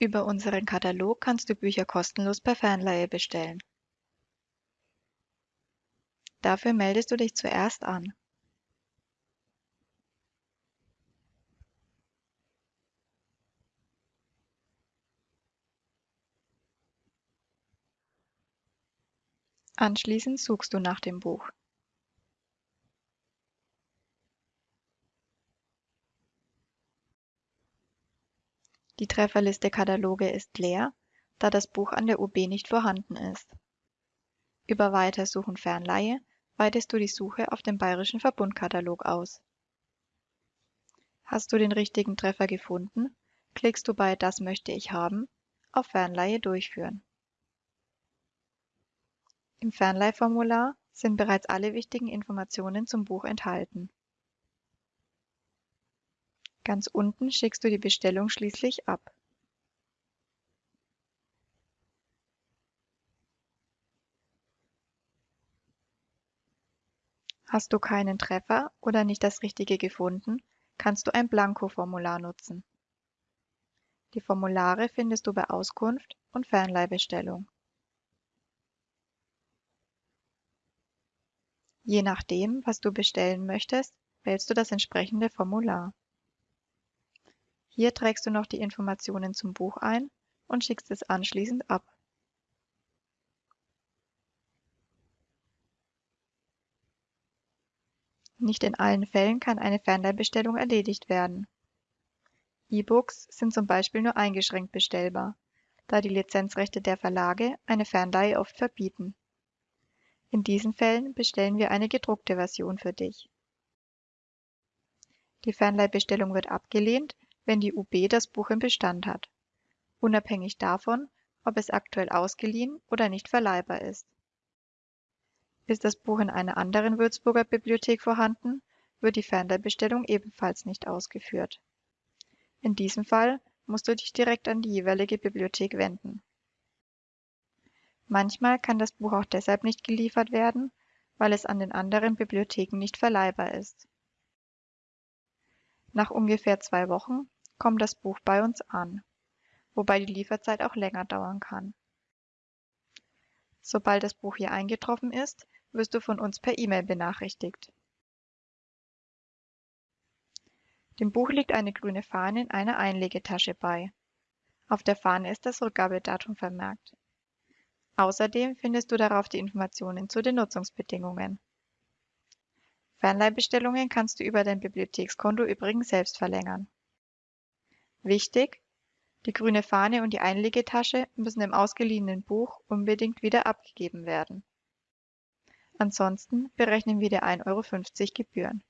Über unseren Katalog kannst du Bücher kostenlos per Fernleihe bestellen. Dafür meldest du dich zuerst an. Anschließend suchst du nach dem Buch. Die Trefferliste Kataloge ist leer, da das Buch an der UB nicht vorhanden ist. Über Weitersuchen Fernleihe weitest du die Suche auf dem Bayerischen Verbundkatalog aus. Hast du den richtigen Treffer gefunden, klickst du bei Das möchte ich haben auf Fernleihe durchführen. Im Fernleihformular sind bereits alle wichtigen Informationen zum Buch enthalten. Ganz unten schickst du die Bestellung schließlich ab. Hast du keinen Treffer oder nicht das Richtige gefunden, kannst du ein Blanko-Formular nutzen. Die Formulare findest du bei Auskunft und Fernleihbestellung. Je nachdem, was du bestellen möchtest, wählst du das entsprechende Formular. Hier trägst du noch die Informationen zum Buch ein und schickst es anschließend ab. Nicht in allen Fällen kann eine Fernleihbestellung erledigt werden. E-Books sind zum Beispiel nur eingeschränkt bestellbar, da die Lizenzrechte der Verlage eine Fernleihe oft verbieten. In diesen Fällen bestellen wir eine gedruckte Version für dich. Die Fernleihbestellung wird abgelehnt, wenn die UB das Buch im Bestand hat, unabhängig davon, ob es aktuell ausgeliehen oder nicht verleihbar ist. Ist das Buch in einer anderen Würzburger Bibliothek vorhanden, wird die Fernleihbestellung ebenfalls nicht ausgeführt. In diesem Fall musst du dich direkt an die jeweilige Bibliothek wenden Manchmal kann das Buch auch deshalb nicht geliefert werden, weil es an den anderen Bibliotheken nicht verleihbar ist. Nach ungefähr zwei Wochen kommt das Buch bei uns an, wobei die Lieferzeit auch länger dauern kann. Sobald das Buch hier eingetroffen ist, wirst du von uns per E-Mail benachrichtigt. Dem Buch liegt eine grüne Fahne in einer Einlegetasche bei. Auf der Fahne ist das Rückgabedatum vermerkt. Außerdem findest du darauf die Informationen zu den Nutzungsbedingungen. Fernleihbestellungen kannst du über dein Bibliothekskonto übrigens selbst verlängern. Wichtig! Die grüne Fahne und die Einlegetasche müssen im ausgeliehenen Buch unbedingt wieder abgegeben werden. Ansonsten berechnen wir dir 1,50 Euro Gebühren